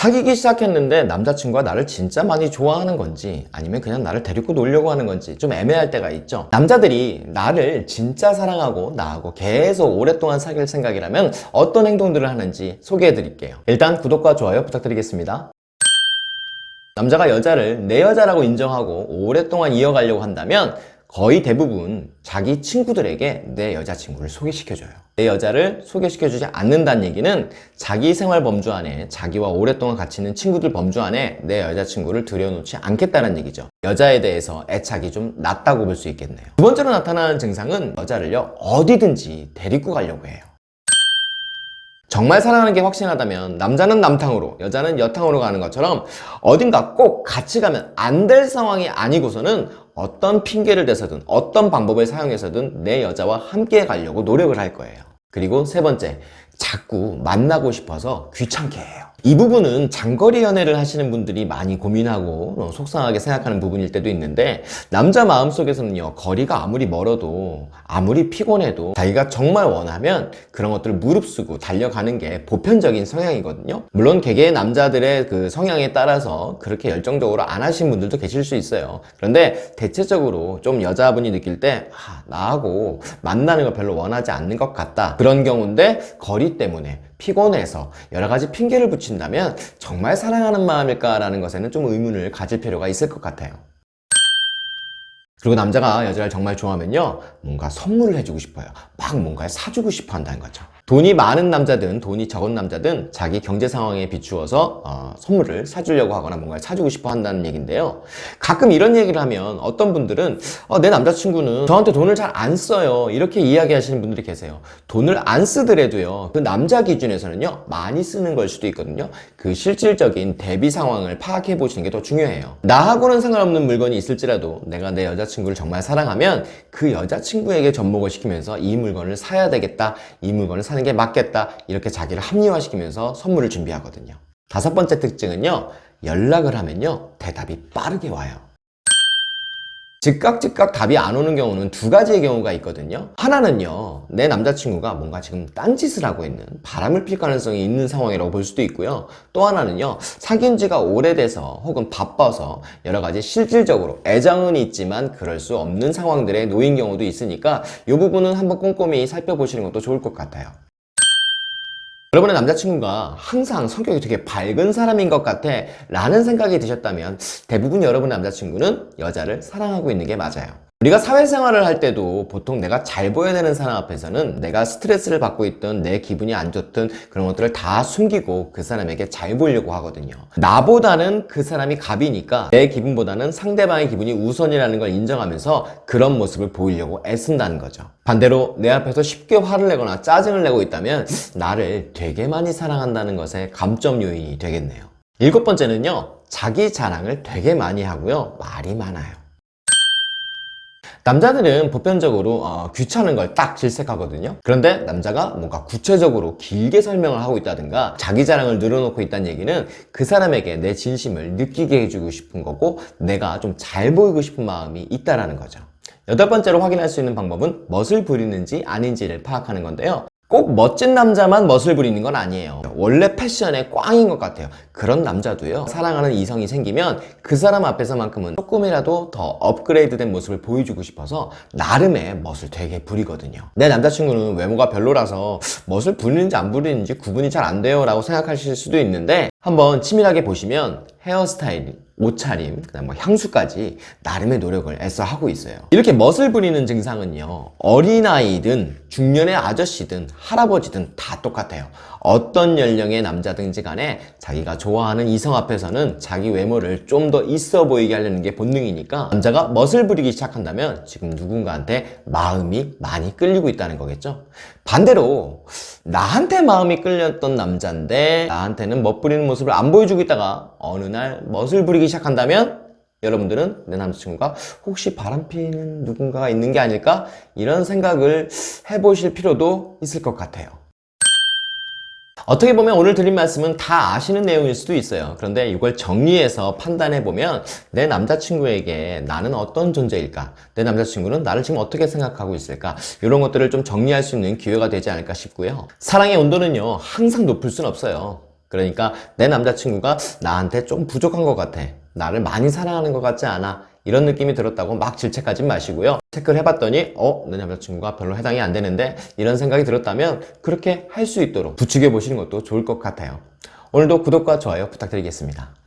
사귀기 시작했는데 남자친구가 나를 진짜 많이 좋아하는 건지 아니면 그냥 나를 데리고 놀려고 하는 건지 좀 애매할 때가 있죠. 남자들이 나를 진짜 사랑하고 나하고 계속 오랫동안 사귈 생각이라면 어떤 행동들을 하는지 소개해 드릴게요. 일단 구독과 좋아요 부탁드리겠습니다. 남자가 여자를 내 여자라고 인정하고 오랫동안 이어가려고 한다면 거의 대부분 자기 친구들에게 내 여자친구를 소개시켜줘요. 내 여자를 소개시켜주지 않는다는 얘기는 자기 생활 범주 안에 자기와 오랫동안 같이 있는 친구들 범주 안에 내 여자친구를 들여놓지 않겠다는 얘기죠. 여자에 대해서 애착이 좀 낮다고 볼 수 있겠네요. 두 번째로 나타나는 증상은 여자를요 어디든지 데리고 가려고 해요. 정말 사랑하는 게 확신하다면 남자는 남탕으로 여자는 여탕으로 가는 것처럼 어딘가 꼭 같이 가면 안 될 상황이 아니고서는 어떤 핑계를 대서든 어떤 방법을 사용해서든 내 여자와 함께 가려고 노력을 할 거예요. 그리고 세 번째 자꾸 만나고 싶어서 귀찮게 해요 이 부분은 장거리 연애를 하시는 분들이 많이 고민하고 어, 속상하게 생각하는 부분일 때도 있는데 남자 마음속에서는요 거리가 아무리 멀어도 아무리 피곤해도 자기가 정말 원하면 그런 것들을 무릅쓰고 달려가는 게 보편적인 성향이거든요. 물론 개개의 남자들의 그 성향에 따라서 그렇게 열정적으로 안 하신 분들도 계실 수 있어요. 그런데 대체적으로 좀 여자분이 느낄 때 아, 나하고 만나는 걸 별로 원하지 않는 것 같다. 그런 경우인데 거리 때문에 피곤해서 여러 가지 핑계를 붙인다면 정말 사랑하는 마음일까라는 것에는 좀 의문을 가질 필요가 있을 것 같아요. 그리고 남자가 여자를 정말 좋아하면요 뭔가 선물을 해주고 싶어요 막 뭔가를 사주고 싶어 한다는 거죠 돈이 많은 남자든 돈이 적은 남자든 자기 경제 상황에 비추어서 어, 선물을 사주려고 하거나 뭔가를 사주고 싶어 한다는 얘기인데요. 가끔 이런 얘기를 하면 어떤 분들은 어, 내 남자친구는 저한테 돈을 잘 안 써요. 이렇게 이야기하시는 분들이 계세요. 돈을 안 쓰더라도요. 그 남자 기준에서는요 많이 쓰는 걸 수도 있거든요. 그 실질적인 대비 상황을 파악해 보시는 게 더 중요해요. 나하고는 상관없는 물건이 있을지라도 내가 내 여자 여자친구를 정말 사랑하면 그 여자친구에게 접목을 시키면서 이 물건을 사야 되겠다 이 물건을 사는 게 맞겠다. 이렇게 자기를 합리화시키면서 선물을 준비하거든요. 다섯 번째 특징은요 연락을 하면요 대답이 빠르게 와요. 즉각 즉각 답이 안 오는 경우는 두 가지의 경우가 있거든요. 하나는요 내 남자친구가 뭔가 지금 딴짓을 하고 있는 바람을 필 가능성이 있는 상황이라고 볼 수도 있고요. 또 하나는요 사귄 지가 오래돼서 혹은 바빠서 여러 가지 실질적으로 애정은 있지만 그럴 수 없는 상황들에 놓인 경우도 있으니까 이 부분은 한번 꼼꼼히 살펴보시는 것도 좋을 것 같아요 여러분의 남자친구가 항상 성격이 되게 밝은 사람인 것 같아 라는 생각이 드셨다면 대부분 여러분의 남자친구는 여자를 사랑하고 있는 게 맞아요 우리가 사회생활을 할 때도 보통 내가 잘 보여야 되는 사람 앞에서는 내가 스트레스를 받고 있던 내 기분이 안 좋든 그런 것들을 다 숨기고 그 사람에게 잘 보이려고 하거든요. 나보다는 그 사람이 갑이니까 내 기분보다는 상대방의 기분이 우선이라는 걸 인정하면서 그런 모습을 보이려고 애쓴다는 거죠. 반대로 내 앞에서 쉽게 화를 내거나 짜증을 내고 있다면 나를 되게 많이 사랑한다는 것의 감점 요인이 되겠네요. 일곱 번째는요 자기 자랑을 되게 많이 하고요 말이 많아요 남자들은 보편적으로 어, 귀찮은 걸 딱 질색하거든요. 그런데 남자가 뭔가 구체적으로 길게 설명을 하고 있다든가 자기 자랑을 늘어놓고 있다는 얘기는 그 사람에게 내 진심을 느끼게 해주고 싶은 거고 내가 좀 잘 보이고 싶은 마음이 있다는 거죠. 여덟 번째로 확인할 수 있는 방법은 멋을 부리는지 아닌지를 파악하는 건데요 꼭 멋진 남자만 멋을 부리는 건 아니에요. 원래 패션의 꽝인 것 같아요. 그런 남자도요. 사랑하는 이성이 생기면 그 사람 앞에서만큼은 조금이라도 더 업그레이드된 모습을 보여주고 싶어서 나름의 멋을 되게 부리거든요. 내 남자친구는 외모가 별로라서 멋을 부리는지 안 부리는지 구분이 잘 안 돼요 라고 생각하실 수도 있는데 한번 치밀하게 보시면 헤어스타일, 옷차림, 그다음 뭐 향수까지 나름의 노력을 애써 하고 있어요. 이렇게 멋을 부리는 증상은요 어린아이든 중년의 아저씨든 할아버지든 다 똑같아요 어떤 연령의 남자든지 간에 자기가 좋아하는 이성 앞에서는 자기 외모를 좀 더 있어 보이게 하려는 게 본능이니까 남자가 멋을 부리기 시작한다면 지금 누군가한테 마음이 많이 끌리고 있다는 거겠죠 반대로 나한테 마음이 끌렸던 남자인데 나한테는 멋 부리는 모습을 안 보여주고 있다가 어느 날 멋을 부리기 시작한다면 여러분들은 내 남자친구가 혹시 바람피는 누군가가 있는 게 아닐까? 이런 생각을 해보실 필요도 있을 것 같아요 어떻게 보면 오늘 드린 말씀은 다 아시는 내용일 수도 있어요. 그런데 이걸 정리해서 판단해보면 내 남자친구에게 나는 어떤 존재일까? 내 남자친구는 나를 지금 어떻게 생각하고 있을까? 이런 것들을 좀 정리할 수 있는 기회가 되지 않을까 싶고요. 사랑의 온도는요 항상 높을 순 없어요. 그러니까 내 남자친구가 나한테 좀 부족한 것 같아. 나를 많이 사랑하는 것 같지 않아. 이런 느낌이 들었다고 막 질책하지 마시고요. 체크를 해봤더니 어? 내 남자친구가 별로 해당이 안 되는데 이런 생각이 들었다면 그렇게 할 수 있도록 부추겨 보시는 것도 좋을 것 같아요. 오늘도 구독과 좋아요 부탁드리겠습니다.